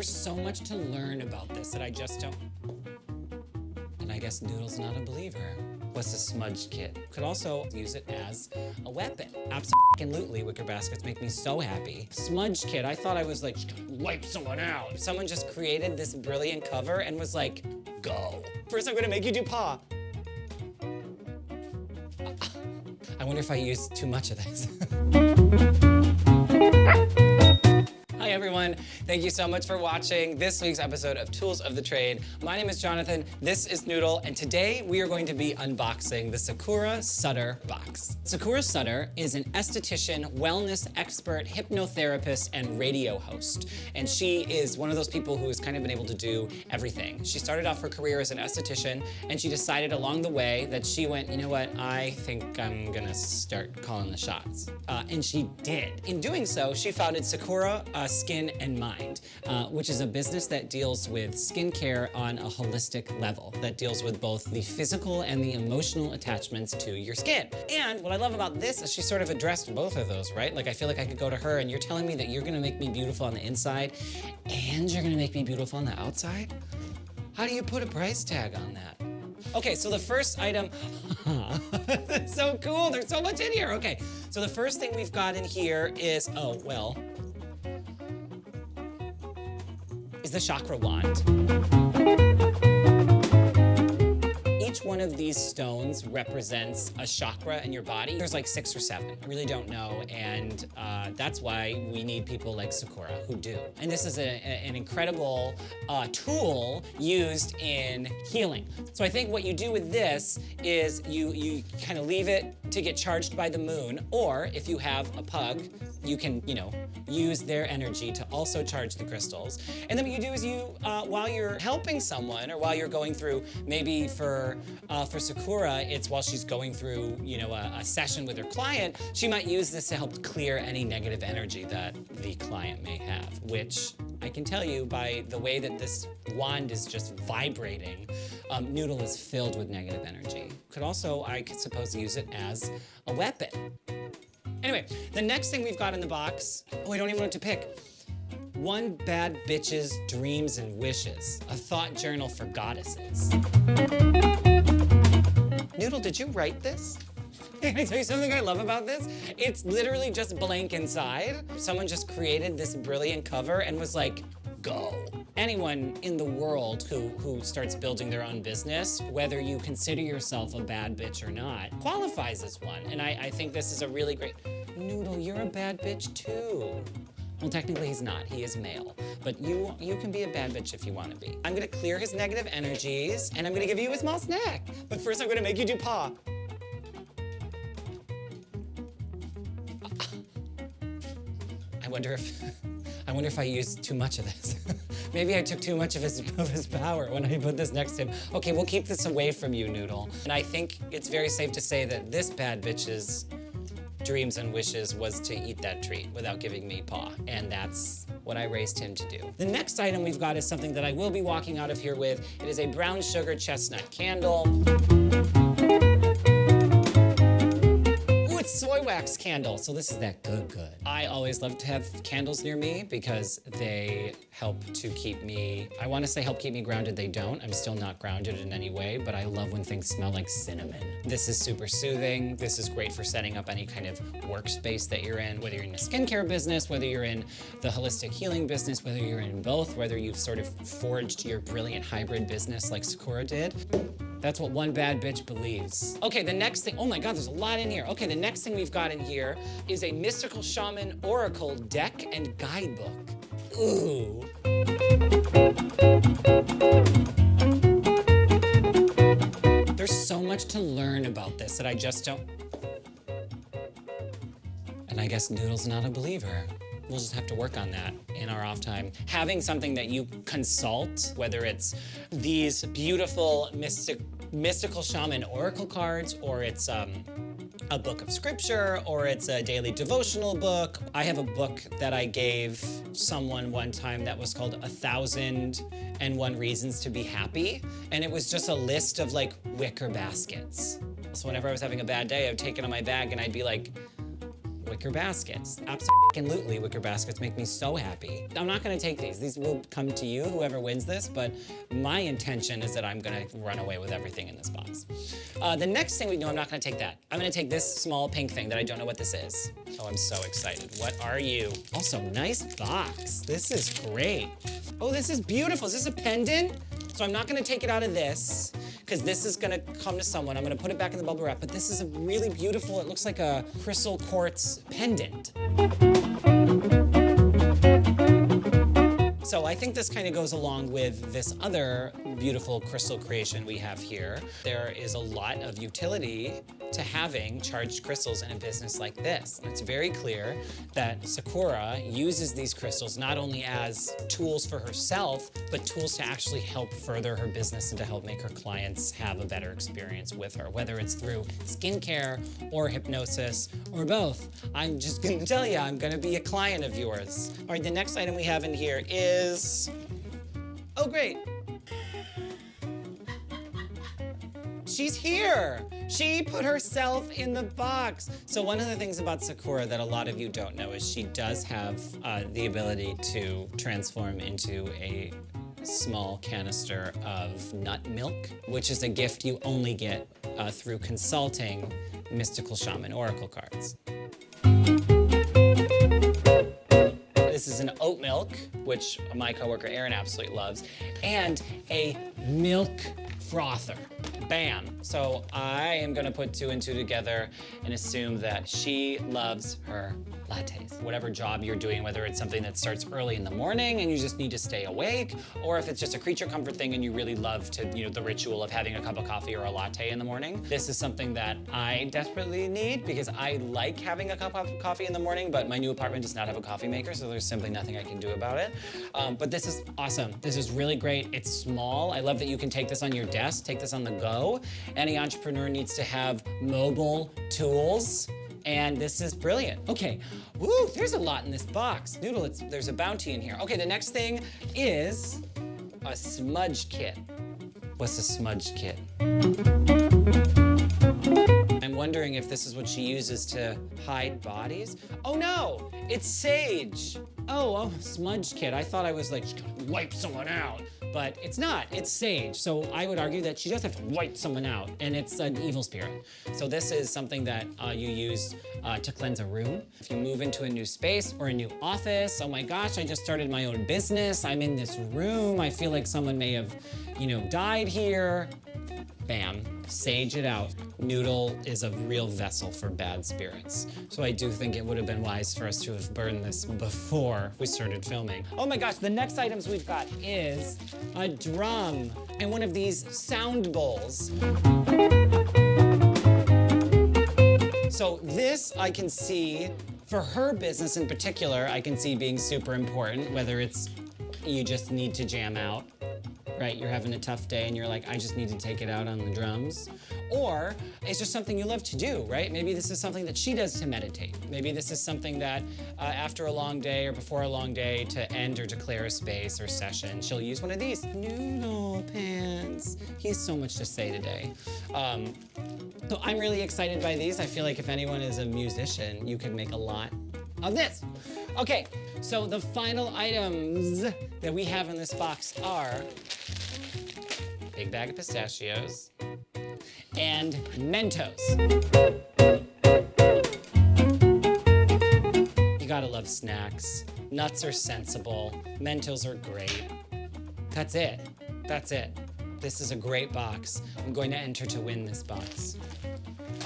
There's so much to learn about this that I just don't... And I guess Noodle's not a believer. What's a smudge kit? Could also use it as a weapon. Absolutely, wicker baskets make me so happy. Smudge kit, I thought I was like, wipe someone out. Someone just created this brilliant cover and was like, go. First, I'm gonna make you do paw. I wonder if I used too much of this. Everyone, thank you so much for watching this week's episode of Tools of the Trade. My name is Jonathan, this is Noodle, and today we are going to be unboxing the Sakura Sutter box. Sakura Sutter is an esthetician, wellness expert, hypnotherapist, and radio host. And she is one of those people who has kind of been able to do everything. She started off her career as an esthetician, and she decided along the way that she went, you know what, I think I'm gonna start calling the shots. Uh, and she did. In doing so, she founded Sakura uh, Skin and Mind, uh, which is a business that deals with skincare on a holistic level, that deals with both the physical and the emotional attachments to your skin. And what I love about this is she sort of addressed both of those, right? Like I feel like I could go to her and you're telling me that you're gonna make me beautiful on the inside and you're gonna make me beautiful on the outside? How do you put a price tag on that? Okay, so the first item, so cool, there's so much in here. Okay, so the first thing we've got in here is, oh, well, is the chakra wand. Each one of these stones represents a chakra in your body. There's like six or seven. I really don't know, and uh, that's why we need people like Sakura who do. And this is a, a, an incredible uh, tool used in healing. So I think what you do with this is you, you kind of leave it to get charged by the moon, or if you have a pug, you can, you know, use their energy to also charge the crystals. And then what you do is you, uh, while you're helping someone or while you're going through, maybe for, uh, for Sakura, it's while she's going through, you know, a, a session with her client, she might use this to help clear any negative energy that the client may have, which I can tell you by the way that this wand is just vibrating, um, Noodle is filled with negative energy. Could also, I could suppose, use it as a weapon. Anyway, the next thing we've got in the box, oh, I don't even know what to pick. One Bad Bitch's Dreams and Wishes, a thought journal for goddesses. Noodle, did you write this? Can I tell you something I love about this? It's literally just blank inside. Someone just created this brilliant cover and was like, go. Anyone in the world who, who starts building their own business, whether you consider yourself a bad bitch or not, qualifies as one. And I, I think this is a really great, Noodle, you're a bad bitch too. Well, technically he's not, he is male. But you, you can be a bad bitch if you wanna be. I'm gonna clear his negative energies, and I'm gonna give you a small snack. But first I'm gonna make you do paw. I wonder if, I wonder if I used too much of this. Maybe I took too much of his, of his power when I put this next to him. Okay, we'll keep this away from you, Noodle. And I think it's very safe to say that this bad bitch's dreams and wishes was to eat that treat without giving me paw. And that's what I raised him to do. The next item we've got is something that I will be walking out of here with. It is a brown sugar chestnut candle. Soy wax candle. So this is that good good. I always love to have candles near me because they help to keep me, I want to say help keep me grounded. They don't. I'm still not grounded in any way, but I love when things smell like cinnamon. This is super soothing. This is great for setting up any kind of workspace that you're in, whether you're in a skincare business, whether you're in the holistic healing business, whether you're in both, whether you've sort of forged your brilliant hybrid business like Sakura did. That's what one bad bitch believes. Okay, the next thing, oh my God, there's a lot in here. Okay, the next thing we've got in here is a Mystical Shaman Oracle deck and guidebook. Ooh. There's so much to learn about this that I just don't... And I guess Noodle's not a believer. We'll just have to work on that in our off time. Having something that you consult, whether it's these beautiful mystic, mystical shaman oracle cards, or it's um, a book of scripture, or it's a daily devotional book. I have a book that I gave someone one time that was called A Thousand and One Reasons to Be Happy. And it was just a list of like wicker baskets. So whenever I was having a bad day, I would take it on my bag and I'd be like, wicker baskets. Absolutely, wicker baskets make me so happy. I'm not gonna take these. These will come to you, whoever wins this, but my intention is that I'm gonna run away with everything in this box. Uh, the next thing we know, I'm not gonna take that. I'm gonna take this small pink thing that I don't know what this is. Oh, I'm so excited. What are you? Also, nice box. This is great. Oh, this is beautiful. Is this a pendant? So I'm not gonna take it out of this because this is gonna come to someone. I'm gonna put it back in the bubble wrap, but this is a really beautiful, it looks like a crystal quartz pendant. So I think this kind of goes along with this other beautiful crystal creation we have here. There is a lot of utility to having charged crystals in a business like this. It's very clear that Sakura uses these crystals not only as tools for herself, but tools to actually help further her business and to help make her clients have a better experience with her, whether it's through skincare or hypnosis or both. I'm just gonna tell you, I'm gonna be a client of yours. All right, the next item we have in here is, oh great, She's here. She put herself in the box. So one of the things about Sakura that a lot of you don't know is she does have uh, the ability to transform into a small canister of nut milk, which is a gift you only get uh, through consulting Mystical Shaman Oracle cards. This is an oat milk, which my coworker Erin absolutely loves, and a milk frother. Bam. So I am gonna put two and two together and assume that she loves her lattes. Whatever job you're doing, whether it's something that starts early in the morning and you just need to stay awake, or if it's just a creature comfort thing and you really love to, you know, the ritual of having a cup of coffee or a latte in the morning. This is something that I desperately need because I like having a cup of coffee in the morning, but my new apartment does not have a coffee maker, so there's simply nothing I can do about it. Um, but this is awesome. This is really great. It's small. I love that you can take this on your desk, take this on the go. Any entrepreneur needs to have mobile tools and this is brilliant. Okay, woo, there's a lot in this box. Noodle, there's a bounty in here. Okay, the next thing is a smudge kit. What's a smudge kit? I'm wondering if this is what she uses to hide bodies. Oh no, it's sage. Oh, oh, smudge kit. I thought I was like, wipe someone out but it's not, it's sage. So I would argue that she does have to wipe someone out and it's an evil spirit. So this is something that uh, you use uh, to cleanse a room. If you move into a new space or a new office, oh my gosh, I just started my own business. I'm in this room. I feel like someone may have, you know, died here. Bam, sage it out. Noodle is a real vessel for bad spirits. So I do think it would have been wise for us to have burned this before we started filming. Oh my gosh, the next items we've got is a drum and one of these sound bowls. So this I can see, for her business in particular, I can see being super important, whether it's you just need to jam out right? You're having a tough day and you're like, I just need to take it out on the drums. Or it's just something you love to do, right? Maybe this is something that she does to meditate. Maybe this is something that uh, after a long day or before a long day to end or declare a space or session, she'll use one of these. Noodle pants. He's so much to say today. Um, so I'm really excited by these. I feel like if anyone is a musician, you could make a lot of this. Okay, so the final items that we have in this box are big bag of pistachios and Mentos. You gotta love snacks. Nuts are sensible. Mentos are great. That's it. That's it. This is a great box. I'm going to enter to win this box.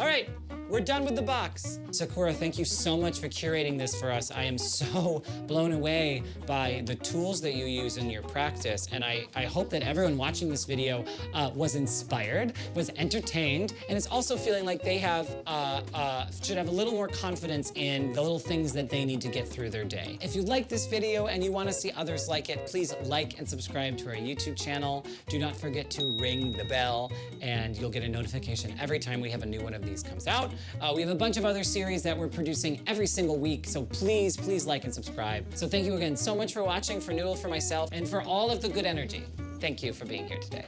All right, we're done with the box. Sakura, thank you so much for curating this for us. I am so blown away by the tools that you use in your practice, and I, I hope that everyone watching this video uh, was inspired, was entertained, and is also feeling like they have uh, uh, should have a little more confidence in the little things that they need to get through their day. If you like this video and you want to see others like it, please like and subscribe to our YouTube channel. Do not forget to ring the bell, and you'll get a notification every time we have a new one of these comes out. Uh, we have a bunch of other series that we're producing every single week, so please, please like and subscribe. So thank you again so much for watching, for Noodle, for myself, and for all of the good energy. Thank you for being here today.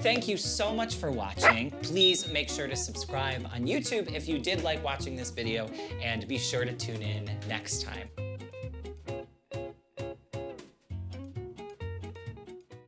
Thank you so much for watching. Please make sure to subscribe on YouTube if you did like watching this video and be sure to tune in next time.